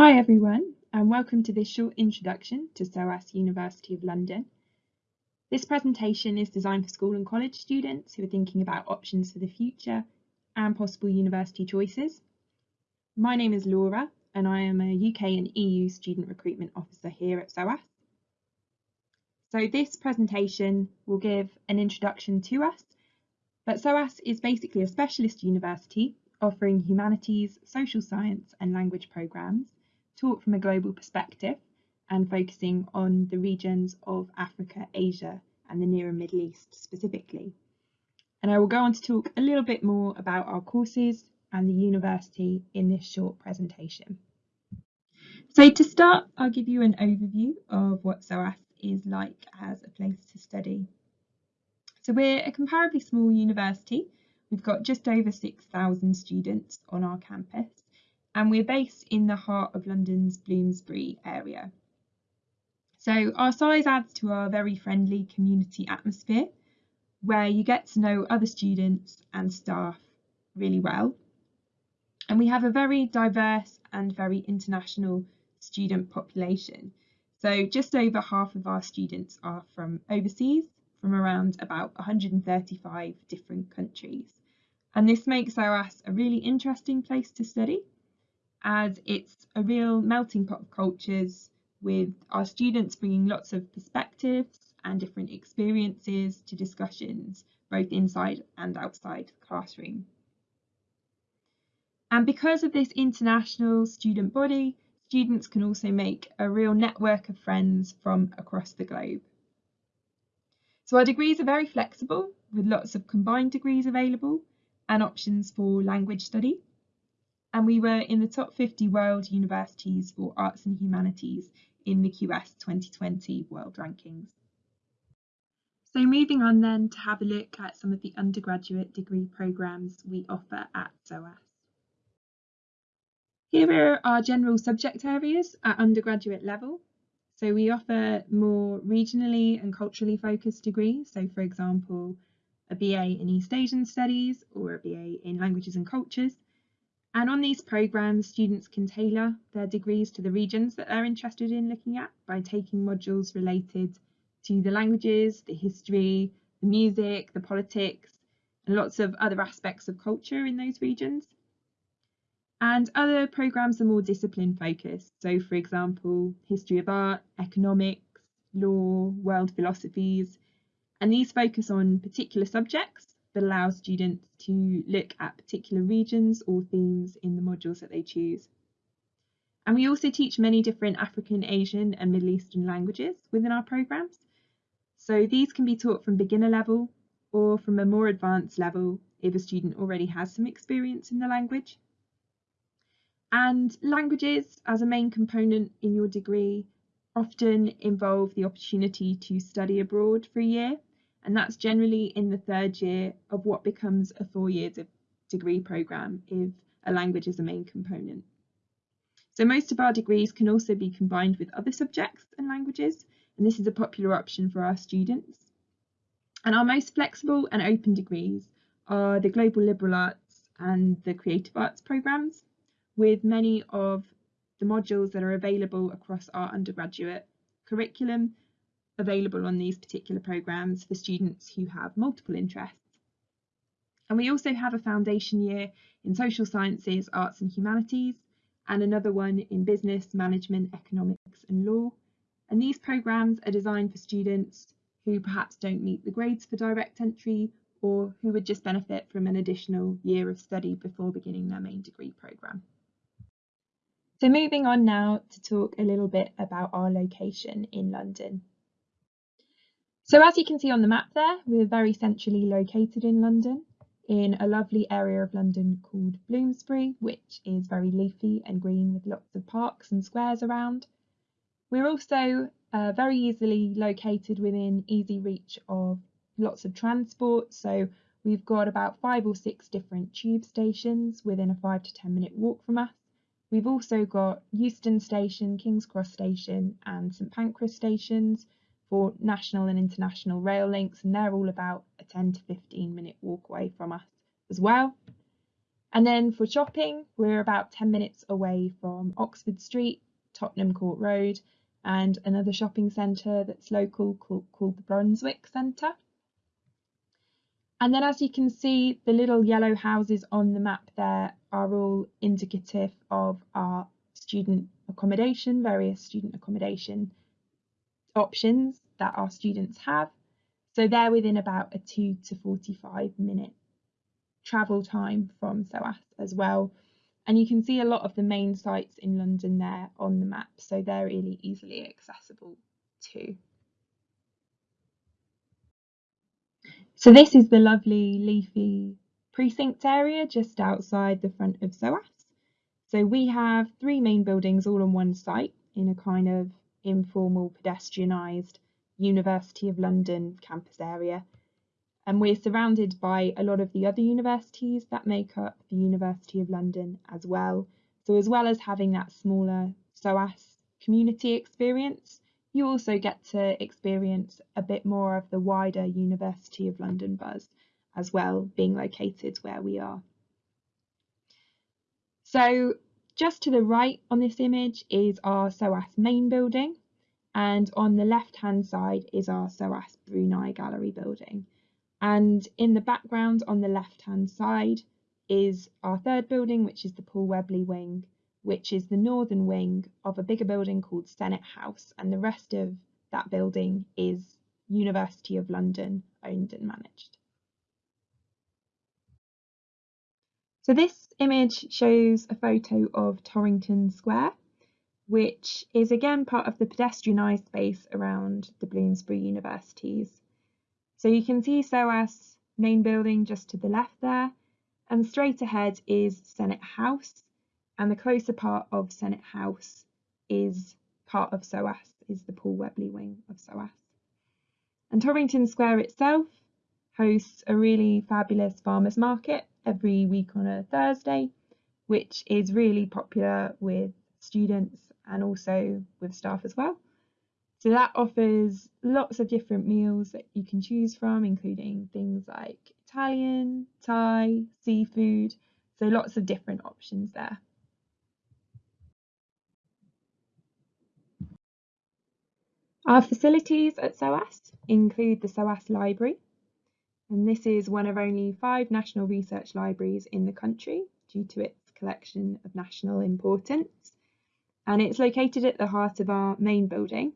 Hi everyone and welcome to this short introduction to SOAS University of London. This presentation is designed for school and college students who are thinking about options for the future and possible university choices. My name is Laura and I am a UK and EU student recruitment officer here at SOAS. So this presentation will give an introduction to us, but SOAS is basically a specialist university offering humanities, social science and language programmes taught from a global perspective and focusing on the regions of Africa, Asia and the Near and Middle East specifically. And I will go on to talk a little bit more about our courses and the university in this short presentation. So to start, I'll give you an overview of what SOAS is like as a place to study. So we're a comparably small university. We've got just over 6,000 students on our campus and we're based in the heart of London's Bloomsbury area. So our size adds to our very friendly community atmosphere where you get to know other students and staff really well. And we have a very diverse and very international student population. So just over half of our students are from overseas, from around about 135 different countries. And this makes SOAS a really interesting place to study as it's a real melting pot of cultures with our students bringing lots of perspectives and different experiences to discussions both inside and outside the classroom. And because of this international student body, students can also make a real network of friends from across the globe. So our degrees are very flexible with lots of combined degrees available and options for language study and we were in the top 50 world universities for arts and humanities in the QS 2020 world rankings. So moving on then to have a look at some of the undergraduate degree programmes we offer at SOAS. Here are our general subject areas at undergraduate level. So we offer more regionally and culturally focused degrees. So for example, a BA in East Asian Studies or a BA in Languages and Cultures and on these programs, students can tailor their degrees to the regions that they're interested in looking at by taking modules related to the languages, the history, the music, the politics, and lots of other aspects of culture in those regions. And other programs are more discipline focused. So for example, history of art, economics, law, world philosophies, and these focus on particular subjects that allows students to look at particular regions or themes in the modules that they choose. And we also teach many different African, Asian and Middle Eastern languages within our programmes. So these can be taught from beginner level or from a more advanced level if a student already has some experience in the language. And languages as a main component in your degree often involve the opportunity to study abroad for a year and that's generally in the third year of what becomes a four year degree programme if a language is a main component. So most of our degrees can also be combined with other subjects and languages, and this is a popular option for our students. And our most flexible and open degrees are the Global Liberal Arts and the Creative Arts programmes, with many of the modules that are available across our undergraduate curriculum available on these particular programmes for students who have multiple interests. And we also have a foundation year in social sciences, arts and humanities, and another one in business, management, economics and law. And these programmes are designed for students who perhaps don't meet the grades for direct entry or who would just benefit from an additional year of study before beginning their main degree programme. So moving on now to talk a little bit about our location in London. So as you can see on the map there, we're very centrally located in London, in a lovely area of London called Bloomsbury, which is very leafy and green with lots of parks and squares around. We're also uh, very easily located within easy reach of lots of transport. So we've got about five or six different tube stations within a five to 10 minute walk from us. We've also got Euston Station, King's Cross Station and St Pancras stations, for national and international rail links, and they're all about a 10 to 15 minute walk away from us as well. And then for shopping, we're about 10 minutes away from Oxford Street, Tottenham Court Road, and another shopping centre that's local called, called the Brunswick Centre. And then as you can see, the little yellow houses on the map there are all indicative of our student accommodation, various student accommodation options that our students have. So they're within about a 2 to 45 minute travel time from SOAS as well. And you can see a lot of the main sites in London there on the map, so they're really easily accessible too. So this is the lovely leafy precinct area just outside the front of SOAS. So we have three main buildings all on one site in a kind of informal pedestrianised University of London campus area. And we're surrounded by a lot of the other universities that make up the University of London as well. So as well as having that smaller SOAS community experience, you also get to experience a bit more of the wider University of London buzz as well, being located where we are. So just to the right on this image is our SOAS main building and on the left hand side is our SOAS Brunei Gallery building. And in the background on the left hand side is our third building, which is the Paul Webley wing, which is the northern wing of a bigger building called Senate House. And the rest of that building is University of London owned and managed. So this image shows a photo of Torrington Square, which is again part of the pedestrianised space around the Bloomsbury universities. So you can see SOAS main building just to the left there, and straight ahead is Senate House, and the closer part of Senate House is part of SOAS, is the Paul Webley wing of SOAS. And Torrington Square itself hosts a really fabulous farmers market every week on a Thursday, which is really popular with students and also with staff as well. So that offers lots of different meals that you can choose from, including things like Italian, Thai, seafood. So lots of different options there. Our facilities at SOAS include the SOAS Library, and this is one of only five national research libraries in the country due to its collection of national importance. And it's located at the heart of our main building,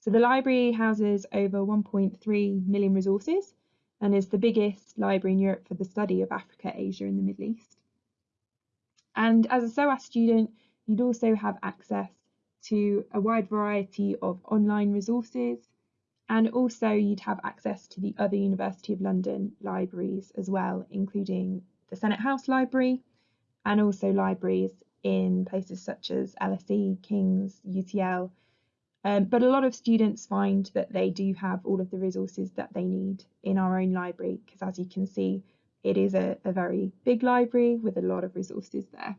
so the library houses over 1.3 million resources and is the biggest library in Europe for the study of Africa, Asia and the Middle East. And as a SOAS student, you'd also have access to a wide variety of online resources and also you'd have access to the other University of London libraries as well, including the Senate House Library and also libraries in places such as LSE, King's, UCL um, but a lot of students find that they do have all of the resources that they need in our own library because as you can see, it is a, a very big library with a lot of resources there.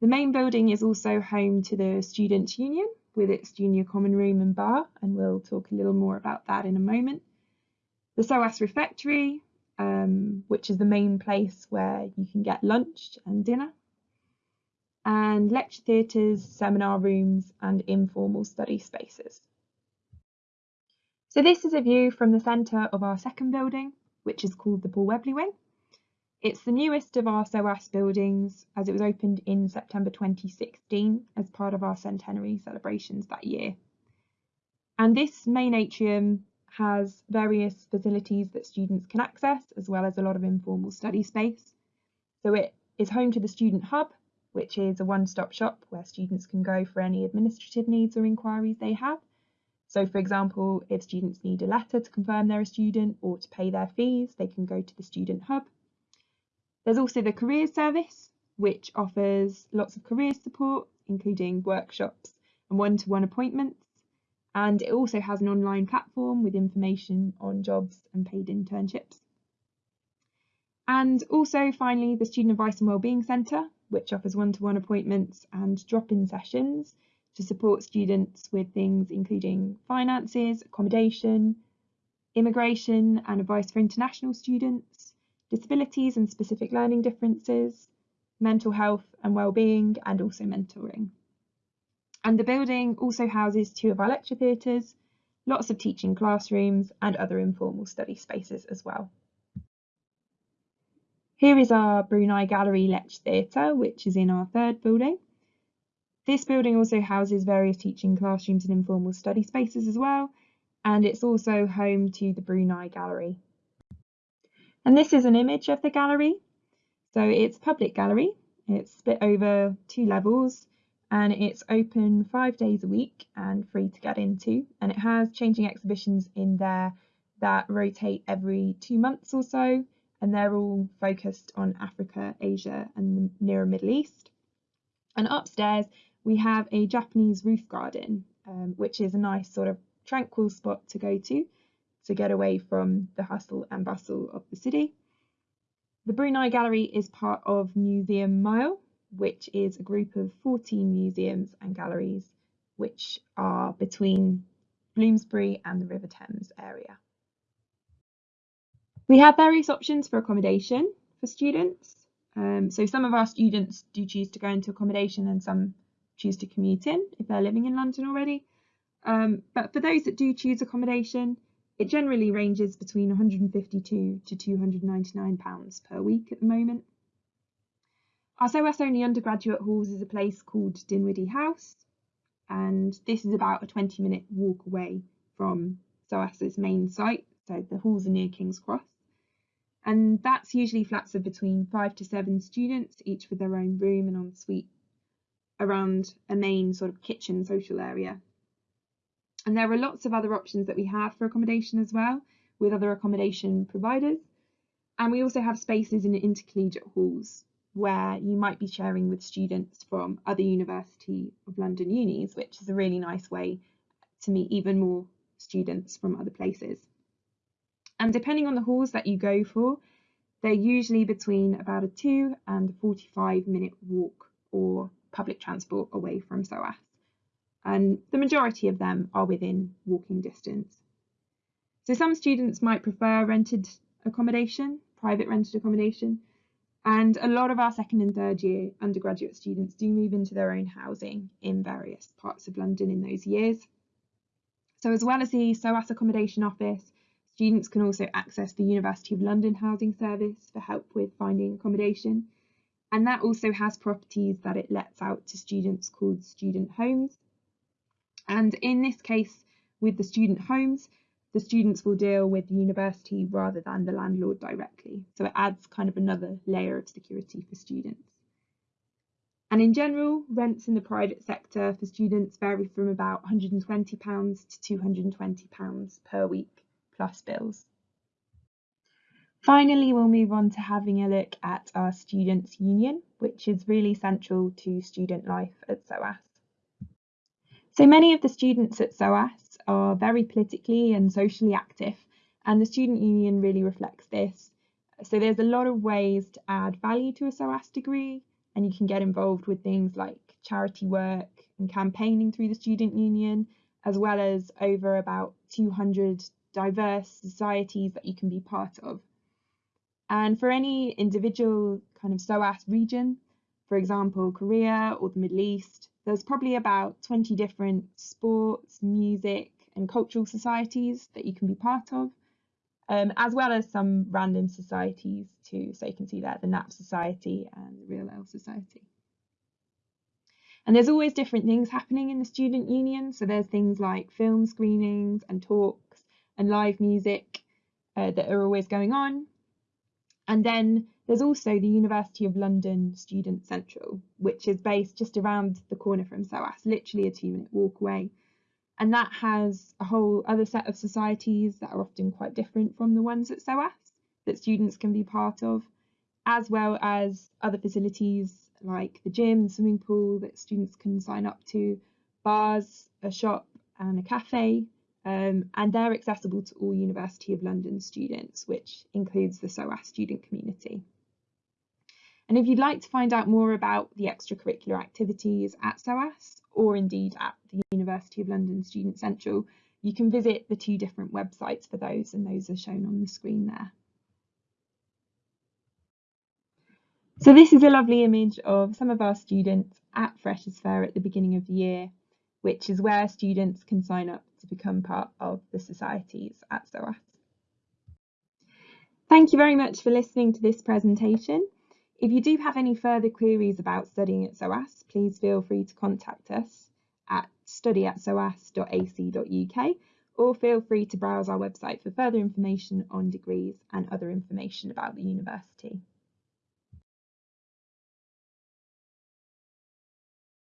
The main building is also home to the Students' Union with its junior common room and bar, and we'll talk a little more about that in a moment. The SOAS Refectory, um, which is the main place where you can get lunch and dinner and lecture theatres, seminar rooms and informal study spaces. So this is a view from the centre of our second building, which is called the Paul Webley Wing. It's the newest of our SOAS buildings as it was opened in September 2016 as part of our centenary celebrations that year. And this main atrium has various facilities that students can access as well as a lot of informal study space. So it is home to the Student Hub, which is a one-stop shop where students can go for any administrative needs or inquiries they have. So for example, if students need a letter to confirm they're a student or to pay their fees, they can go to the Student Hub. There's also the Careers Service, which offers lots of career support, including workshops and one-to-one appointments. And it also has an online platform with information on jobs and paid internships. And also finally, the Student Advice and Wellbeing Centre, which offers one-to-one appointments and drop-in sessions to support students with things including finances, accommodation, immigration and advice for international students, disabilities and specific learning differences, mental health and well-being, and also mentoring. And the building also houses two of our lecture theatres, lots of teaching classrooms and other informal study spaces as well. Here is our Brunei Gallery Lecture Theatre, which is in our third building. This building also houses various teaching classrooms and informal study spaces as well, and it's also home to the Brunei Gallery. And this is an image of the gallery. So it's public gallery, it's split over two levels, and it's open five days a week and free to get into. And it has changing exhibitions in there that rotate every two months or so, and they're all focused on Africa, Asia, and the nearer Middle East. And upstairs, we have a Japanese roof garden, um, which is a nice sort of tranquil spot to go to to get away from the hustle and bustle of the city. The Brunei Gallery is part of Museum Mile, which is a group of 14 museums and galleries which are between Bloomsbury and the River Thames area. We have various options for accommodation for students. Um, so some of our students do choose to go into accommodation and some choose to commute in if they're living in London already. Um, but for those that do choose accommodation, it generally ranges between 152 to 299 pounds per week at the moment. Our SOAS only undergraduate halls is a place called Dinwiddy House, and this is about a 20 minute walk away from SOAS's main site, so the halls are near King's Cross. And that's usually flats of between five to seven students, each with their own room and ensuite around a main sort of kitchen social area. And there are lots of other options that we have for accommodation as well with other accommodation providers. And we also have spaces in intercollegiate halls where you might be sharing with students from other University of London unis, which is a really nice way to meet even more students from other places. And depending on the halls that you go for, they're usually between about a two and 45 minute walk or public transport away from SOAS. And the majority of them are within walking distance. So some students might prefer rented accommodation, private rented accommodation, and a lot of our second and third year undergraduate students do move into their own housing in various parts of London in those years. So as well as the SOAS accommodation office, students can also access the University of London Housing Service for help with finding accommodation and that also has properties that it lets out to students called student homes. And in this case, with the student homes, the students will deal with the university rather than the landlord directly. So it adds kind of another layer of security for students. And in general, rents in the private sector for students vary from about £120 to £220 per week plus bills. Finally, we'll move on to having a look at our Students' Union, which is really central to student life at SOAS. So many of the students at SOAS are very politically and socially active, and the Student Union really reflects this. So there's a lot of ways to add value to a SOAS degree, and you can get involved with things like charity work and campaigning through the Student Union, as well as over about 200 diverse societies that you can be part of. And for any individual kind of SOAS region, for example, Korea or the Middle East, there's probably about 20 different sports, music, and cultural societies that you can be part of, um, as well as some random societies too. So you can see there the NAP Society and the Real Ale Society. And there's always different things happening in the student union. So there's things like film screenings and talks and live music uh, that are always going on. And then there's also the University of London Student Central, which is based just around the corner from SOAS, literally a two minute walk away. And that has a whole other set of societies that are often quite different from the ones at SOAS that students can be part of, as well as other facilities like the gym, swimming pool that students can sign up to, bars, a shop, and a cafe, um, and they're accessible to all University of London students, which includes the SOAS student community. And if you'd like to find out more about the extracurricular activities at SOAS, or indeed at the University of London Student Central, you can visit the two different websites for those, and those are shown on the screen there. So this is a lovely image of some of our students at Freshers Fair at the beginning of the year, which is where students can sign up to become part of the societies at SOAS. Thank you very much for listening to this presentation. If you do have any further queries about studying at SOAS, please feel free to contact us at study at soas.ac.uk or feel free to browse our website for further information on degrees and other information about the university.